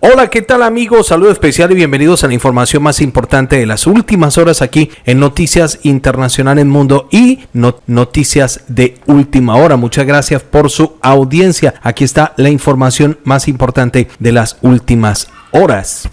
Hola, ¿qué tal amigos? Saludo especial y bienvenidos a la información más importante de las últimas horas aquí en Noticias Internacionales Mundo y Noticias de Última Hora. Muchas gracias por su audiencia. Aquí está la información más importante de las últimas horas.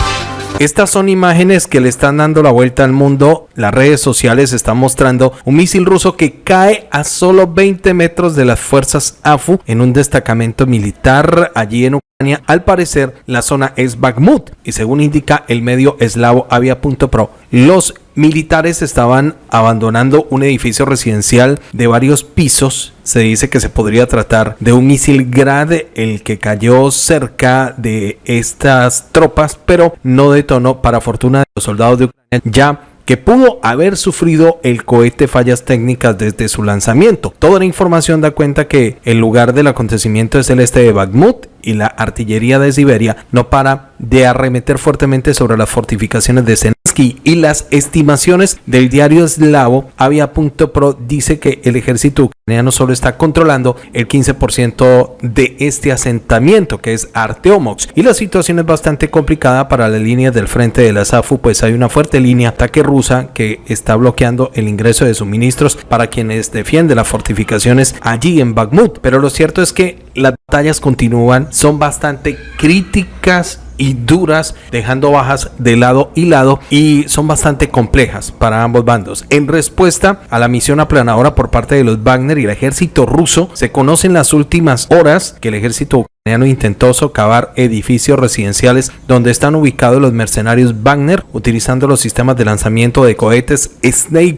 Estas son imágenes que le están dando la vuelta al mundo. Las redes sociales están mostrando un misil ruso que cae a solo 20 metros de las fuerzas AFU en un destacamento militar allí en Ucrania. Al parecer, la zona es Bakhmut y según indica el medio eslavo Avia.pro, los militares estaban abandonando un edificio residencial de varios pisos. Se dice que se podría tratar de un misil grade el que cayó cerca de estas tropas, pero no detonó para fortuna de los soldados de Ucrania ya que pudo haber sufrido el cohete fallas técnicas desde su lanzamiento. Toda la información da cuenta que el lugar del acontecimiento es el este de Bakhmut y la artillería de Siberia no para de arremeter fuertemente sobre las fortificaciones de Zelensky y las estimaciones del diario eslavo Avia.pro dice que el ejército ucraniano solo está controlando el 15% de este asentamiento que es Arteomox. Y la situación es bastante complicada para la línea del frente de la SAFU pues hay una fuerte línea de ataque rusa que está bloqueando el ingreso de suministros para quienes defienden las fortificaciones allí en Bakhmut. Pero lo cierto es que las batallas continúan son bastante críticas y duras, dejando bajas de lado y lado y son bastante complejas para ambos bandos. En respuesta a la misión aplanadora por parte de los Wagner y el ejército ruso, se conocen las últimas horas que el ejército ucraniano intentó socavar edificios residenciales donde están ubicados los mercenarios Wagner utilizando los sistemas de lanzamiento de cohetes Snake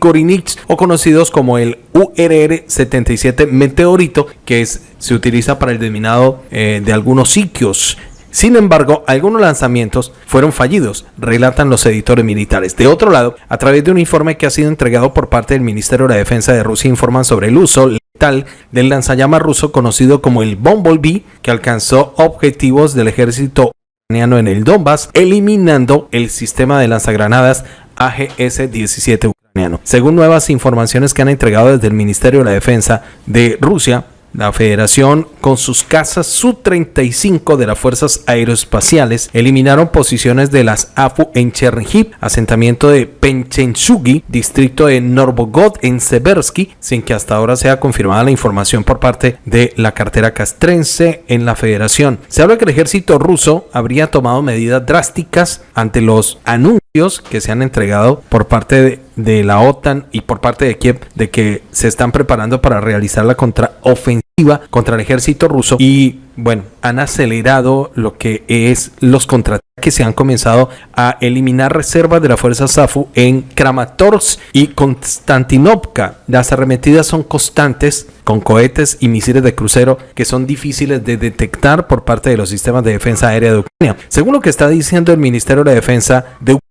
o conocidos como el URR-77 Meteorito que se utiliza para el desminado eh, de algunos sitios sin embargo, algunos lanzamientos fueron fallidos, relatan los editores militares. De otro lado, a través de un informe que ha sido entregado por parte del Ministerio de la Defensa de Rusia, informan sobre el uso letal del lanzallamas ruso conocido como el Bumblebee, que alcanzó objetivos del ejército ucraniano en el Donbass, eliminando el sistema de lanzagranadas AGS-17 ucraniano. Según nuevas informaciones que han entregado desde el Ministerio de la Defensa de Rusia, la Federación, con sus casas Su-35 de las Fuerzas Aeroespaciales, eliminaron posiciones de las AFU en Chernihiv, asentamiento de Penchensugi, distrito de Norbogod en Seversky, sin que hasta ahora sea confirmada la información por parte de la cartera castrense en la Federación. Se habla que el ejército ruso habría tomado medidas drásticas ante los anuncios que se han entregado por parte de, la OTAN y por parte de Kiev de que se están preparando para realizar la contraofensiva contra el ejército ruso y bueno, han acelerado lo que es los contraataques que se han comenzado a eliminar reservas de la fuerza SAFU en Kramatorsk y Konstantinovka. Las arremetidas son constantes con cohetes y misiles de crucero que son difíciles de detectar por parte de los sistemas de defensa aérea de Ucrania. Según lo que está diciendo el Ministerio de Defensa de Ucrania,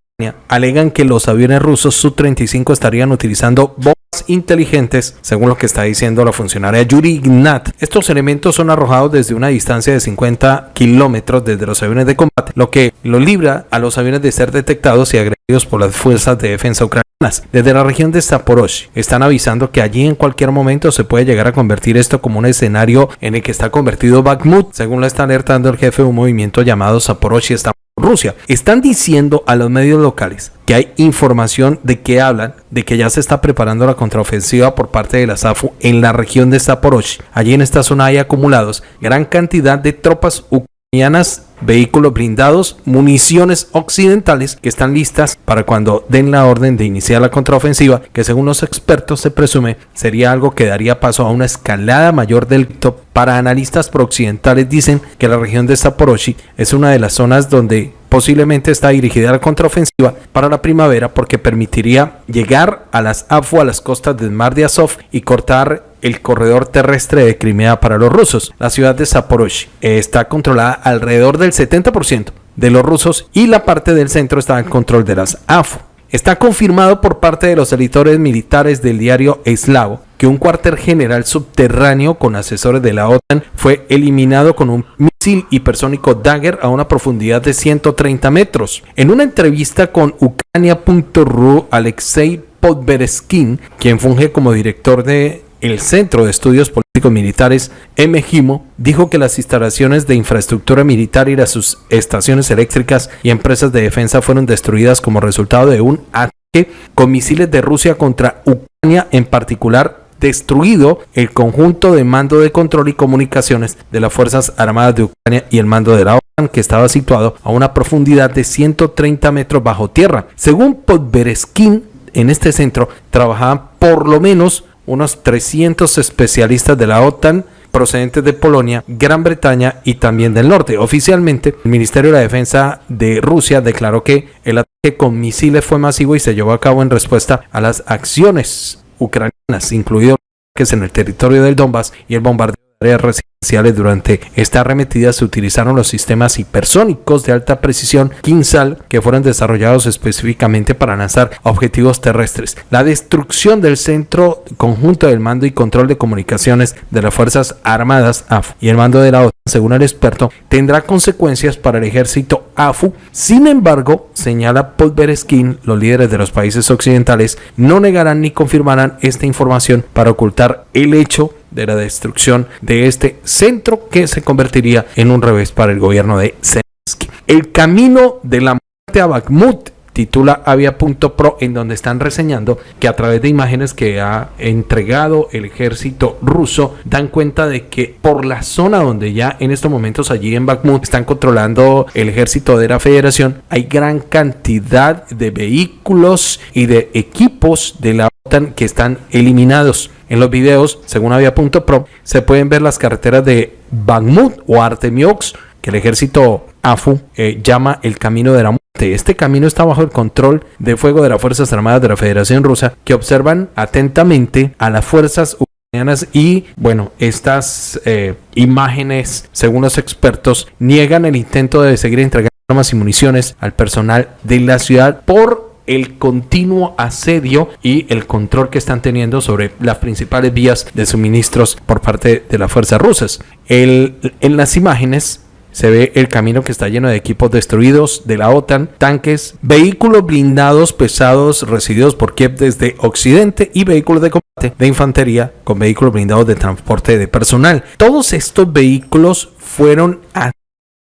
alegan que los aviones rusos Su-35 estarían utilizando bombas inteligentes, según lo que está diciendo la funcionaria Yuri Ignat. Estos elementos son arrojados desde una distancia de 50 kilómetros desde los aviones de combate, lo que lo libra a los aviones de ser detectados y agredidos por las fuerzas de defensa ucranianas. Desde la región de Zaporozhye están avisando que allí en cualquier momento se puede llegar a convertir esto como un escenario en el que está convertido Bakhmut, según lo está alertando el jefe de un movimiento llamado Zaporozhye Rusia. Están diciendo a los medios locales que hay información de que hablan de que ya se está preparando la contraofensiva por parte de la SAFU en la región de Zaporozhye. Allí en esta zona hay acumulados gran cantidad de tropas ucranianas vehículos blindados, municiones occidentales que están listas para cuando den la orden de iniciar la contraofensiva, que según los expertos se presume sería algo que daría paso a una escalada mayor del top. Para analistas prooccidentales dicen que la región de Zaporozhye es una de las zonas donde posiblemente está dirigida la contraofensiva para la primavera porque permitiría llegar a las AFU a las costas del mar de Azov y cortar el corredor terrestre de Crimea para los rusos. La ciudad de Zaporozhye está controlada alrededor del 70% de los rusos y la parte del centro está en control de las AFU. Está confirmado por parte de los editores militares del diario eslavo que un cuartel general subterráneo con asesores de la OTAN fue eliminado con un misil hipersónico Dagger a una profundidad de 130 metros. En una entrevista con Ucrania.ru, Alexei Podbereskin, quien funge como director de el Centro de Estudios Políticos Militares, MGIMO, dijo que las instalaciones de infraestructura militar y las sus estaciones eléctricas y empresas de defensa fueron destruidas como resultado de un ataque con misiles de Rusia contra Ucrania, en particular destruido el conjunto de mando de control y comunicaciones de las Fuerzas Armadas de Ucrania y el mando de la OTAN que estaba situado a una profundidad de 130 metros bajo tierra. Según Podbereskin, en este centro trabajaban por lo menos unos 300 especialistas de la OTAN procedentes de Polonia, Gran Bretaña y también del norte. Oficialmente, el Ministerio de la Defensa de Rusia declaró que el ataque con misiles fue masivo y se llevó a cabo en respuesta a las acciones ucranianas, incluidos en el territorio del Donbass y el bombardeo de residenciales. Durante esta arremetida se utilizaron los sistemas hipersónicos de alta precisión Kinsal que fueron desarrollados específicamente para lanzar objetivos terrestres. La destrucción del centro conjunto del mando y control de comunicaciones de las Fuerzas Armadas AF y el mando de la OTAN, según el experto, tendrá consecuencias para el ejército AFU. Sin embargo, señala Podbereskin, los líderes de los países occidentales no negarán ni confirmarán esta información para ocultar el hecho de la destrucción de este centro que se convertiría en un revés para el gobierno de Zelensky. El camino de la muerte a Bakhmut titula Avia.pro en donde están reseñando que a través de imágenes que ha entregado el ejército ruso dan cuenta de que por la zona donde ya en estos momentos allí en Bakhmut están controlando el ejército de la federación hay gran cantidad de vehículos y de equipos de la OTAN que están eliminados. En los videos, según Avia.pro, se pueden ver las carreteras de Bakhmut o Artemiox que el ejército AFU eh, llama el camino de la muerte. Este camino está bajo el control de fuego de las Fuerzas Armadas de la Federación Rusa que observan atentamente a las fuerzas ucranianas y bueno, estas eh, imágenes, según los expertos, niegan el intento de seguir entregando armas y municiones al personal de la ciudad por el continuo asedio y el control que están teniendo sobre las principales vías de suministros por parte de las fuerzas rusas. En las imágenes se ve el camino que está lleno de equipos destruidos de la OTAN, tanques, vehículos blindados pesados recibidos por Kiev desde Occidente y vehículos de combate de infantería con vehículos blindados de transporte de personal. Todos estos vehículos fueron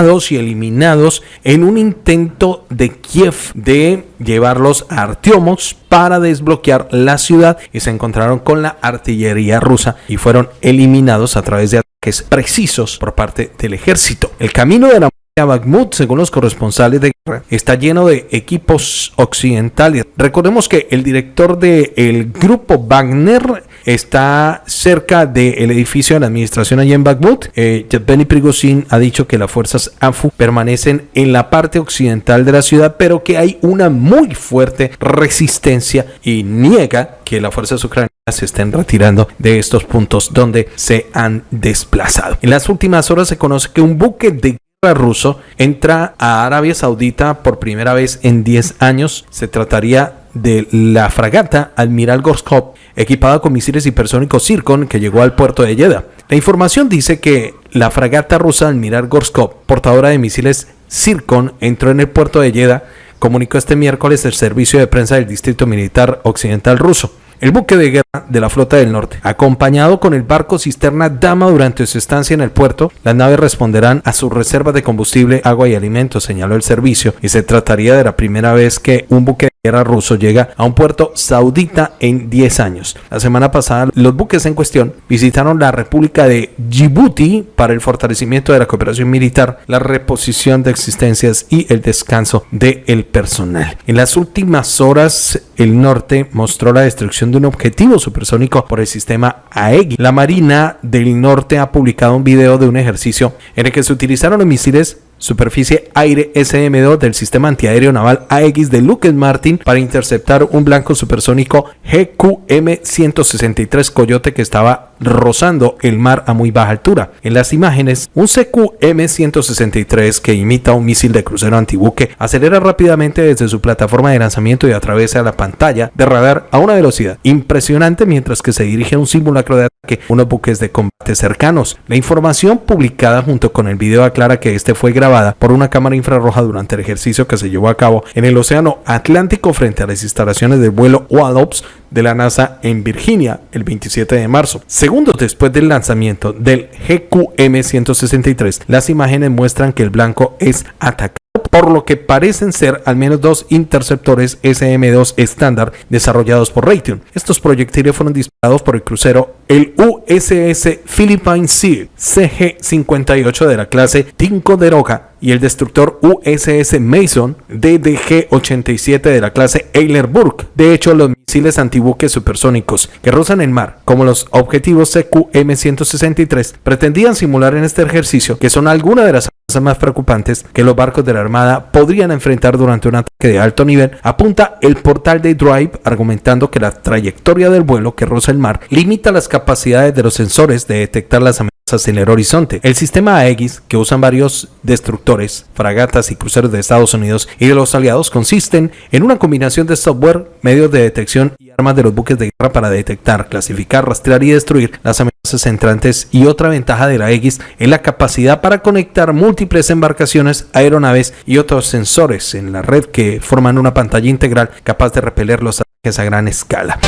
y eliminados en un intento de Kiev de llevarlos a Artiomos para desbloquear la ciudad y se encontraron con la artillería rusa y fueron eliminados a través de es precisos por parte del ejército. El camino de la a Bakhmut, según los corresponsales de guerra, está lleno de equipos occidentales. Recordemos que el director del grupo Wagner está cerca del edificio de la administración allá en Bakhmut. Eh, Yevgeny Prigozhin ha dicho que las fuerzas AFU permanecen en la parte occidental de la ciudad, pero que hay una muy fuerte resistencia y niega que las fuerzas ucranianas se estén retirando de estos puntos donde se han desplazado. En las últimas horas se conoce que un buque de ruso entra a Arabia Saudita por primera vez en 10 años. Se trataría de la fragata Admiral Gorskov, equipada con misiles hipersónicos Zircon, que llegó al puerto de Jeddah. La información dice que la fragata rusa Admiral Gorskov, portadora de misiles Zircon, entró en el puerto de Jeddah, comunicó este miércoles el servicio de prensa del Distrito Militar Occidental ruso. El buque de guerra de la Flota del Norte, acompañado con el barco cisterna Dama durante su estancia en el puerto, las naves responderán a sus reservas de combustible, agua y alimentos, señaló el servicio, y se trataría de la primera vez que un buque guerra ruso llega a un puerto saudita en 10 años. La semana pasada, los buques en cuestión visitaron la República de Djibouti para el fortalecimiento de la cooperación militar, la reposición de existencias y el descanso del personal. En las últimas horas, el norte mostró la destrucción de un objetivo supersónico por el sistema AEGI. La Marina del Norte ha publicado un video de un ejercicio en el que se utilizaron los misiles superficie aire SM-2 del sistema antiaéreo naval AX de Lockheed Martin para interceptar un blanco supersónico GQM-163 Coyote que estaba rozando el mar a muy baja altura. En las imágenes, un CQM-163 que imita un misil de crucero antibuque acelera rápidamente desde su plataforma de lanzamiento y atraviesa la pantalla de radar a una velocidad impresionante mientras que se dirige a un simulacro de ataque unos buques de combate cercanos. La información publicada junto con el video aclara que este fue grabado por una cámara infrarroja durante el ejercicio que se llevó a cabo en el Océano Atlántico frente a las instalaciones del vuelo Wallops de la NASA en Virginia el 27 de marzo. Segundos después del lanzamiento del GQM-163, las imágenes muestran que el blanco es atacado por lo que parecen ser al menos dos interceptores SM-2 estándar desarrollados por Raytheon. Estos proyectiles fueron disparados por el crucero el USS Philippine Sea CG-58 de la clase Ticonderoga y el destructor USS Mason DDG-87 de la clase Eiler Burke. De hecho, los misiles antibuques supersónicos que rozan el mar, como los objetivos CQM-163, pretendían simular en este ejercicio que son algunas de las más preocupantes que los barcos de la Armada podrían enfrentar durante un ataque de alto nivel, apunta el portal de Drive argumentando que la trayectoria del vuelo que roza el mar limita las capacidades de los sensores de detectar las amenazas en el horizonte. El sistema Aegis, que usan varios destructores, fragatas y cruceros de Estados Unidos y de los aliados, consisten en una combinación de software, medios de detección y armas de los buques de guerra para detectar, clasificar, rastrear y destruir las amenazas entrantes. Y otra ventaja de la Aegis es la capacidad para conectar múltiples embarcaciones, aeronaves y otros sensores en la red que forman una pantalla integral capaz de repeler los ataques a gran escala.